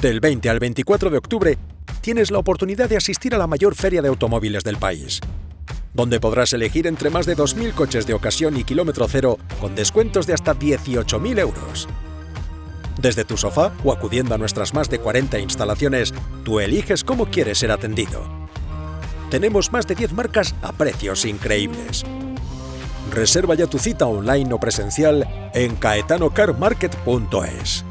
Del 20 al 24 de octubre tienes la oportunidad de asistir a la mayor feria de automóviles del país, donde podrás elegir entre más de 2.000 coches de ocasión y kilómetro cero con descuentos de hasta 18.000 euros. Desde tu sofá o acudiendo a nuestras más de 40 instalaciones, tú eliges cómo quieres ser atendido. Tenemos más de 10 marcas a precios increíbles. Reserva ya tu cita online o presencial en caetanocarmarket.es.